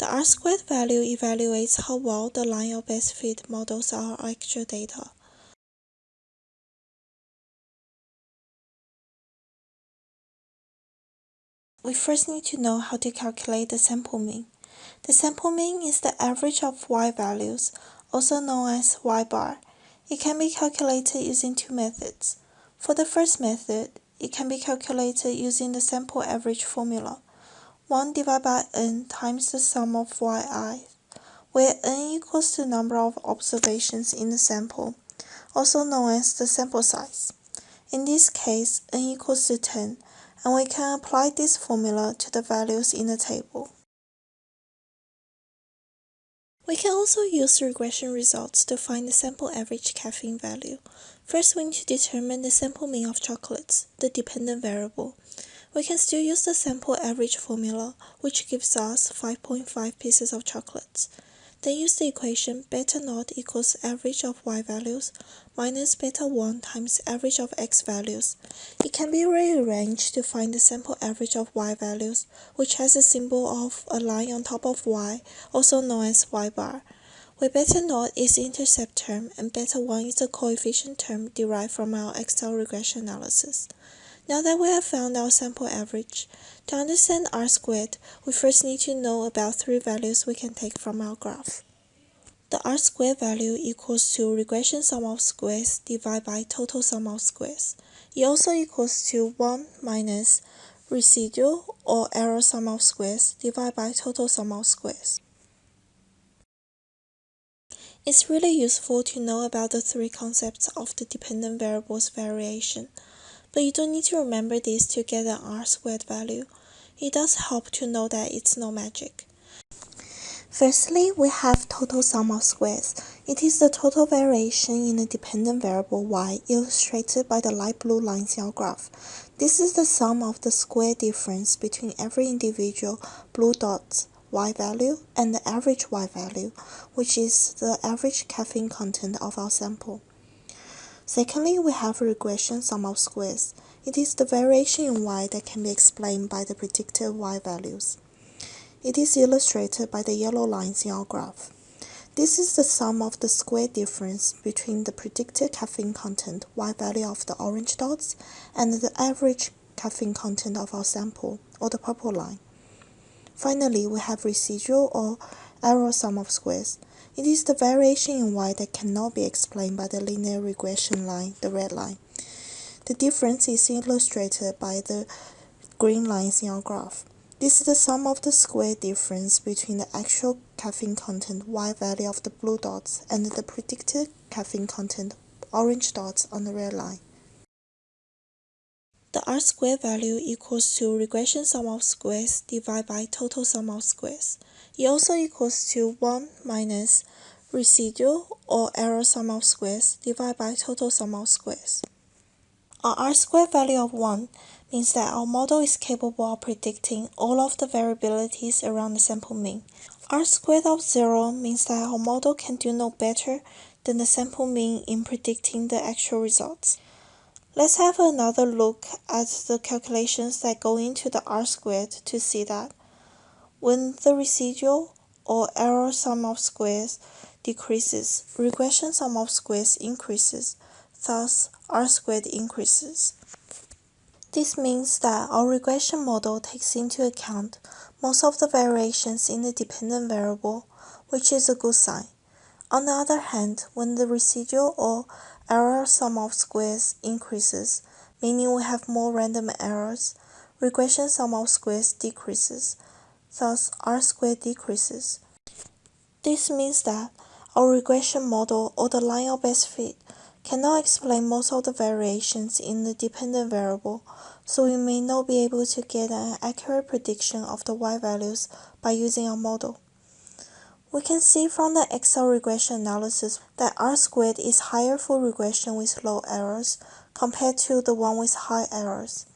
The R-squared value evaluates how well the line of best fit models our actual data. We first need to know how to calculate the sample mean. The sample mean is the average of y values, also known as y bar. It can be calculated using two methods. For the first method, it can be calculated using the sample average formula. 1 divided by n times the sum of yi, where n equals the number of observations in the sample, also known as the sample size. In this case, n equals to 10, and we can apply this formula to the values in the table. We can also use regression results to find the sample average caffeine value. First, we need to determine the sample mean of chocolates, the dependent variable. We can still use the sample average formula, which gives us 5.5 pieces of chocolates. Then use the equation beta naught equals average of y values minus beta 1 times average of x values. It can be rearranged to find the sample average of y values, which has a symbol of a line on top of y, also known as y bar, where beta naught is the intercept term and beta 1 is the coefficient term derived from our Excel regression analysis. Now that we have found our sample average, to understand R squared, we first need to know about three values we can take from our graph. The R squared value equals to regression sum of squares divided by total sum of squares. It also equals to 1 minus residual or error sum of squares divided by total sum of squares. It's really useful to know about the three concepts of the dependent variables variation. But you don't need to remember this to get an R squared value. It does help to know that it's no magic. Firstly, we have total sum of squares. It is the total variation in a dependent variable y illustrated by the light blue lines in our graph. This is the sum of the square difference between every individual blue dot's y value and the average y value, which is the average caffeine content of our sample. Secondly, we have regression sum of squares. It is the variation in y that can be explained by the predicted y values. It is illustrated by the yellow lines in our graph. This is the sum of the square difference between the predicted caffeine content y value of the orange dots and the average caffeine content of our sample, or the purple line. Finally, we have residual or error sum of squares. It is the variation in y that cannot be explained by the linear regression line, the red line. The difference is illustrated by the green lines in our graph. This is the sum of the square difference between the actual caffeine content y value of the blue dots and the predicted caffeine content orange dots on the red line. The R squared value equals to regression sum of squares divided by total sum of squares. It also equals to 1 minus residual or error sum of squares divided by total sum of squares. Our R squared value of 1 means that our model is capable of predicting all of the variabilities around the sample mean. R squared of 0 means that our model can do no better than the sample mean in predicting the actual results. Let's have another look at the calculations that go into the R squared to see that when the residual or error sum of squares decreases, regression sum of squares increases, thus R squared increases. This means that our regression model takes into account most of the variations in the dependent variable, which is a good sign. On the other hand, when the residual or error sum of squares increases, meaning we have more random errors, regression sum of squares decreases, thus R squared decreases. This means that our regression model or the line of best fit cannot explain most of the variations in the dependent variable, so we may not be able to get an accurate prediction of the y values by using our model. We can see from the Excel regression analysis that R squared is higher for regression with low errors compared to the one with high errors.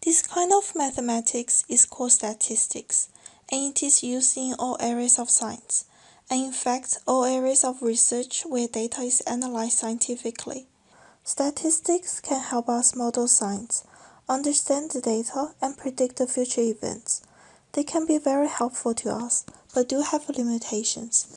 This kind of mathematics is called statistics, and it is used in all areas of science, and in fact all areas of research where data is analyzed scientifically. Statistics can help us model science, understand the data, and predict the future events. They can be very helpful to us, but do have limitations.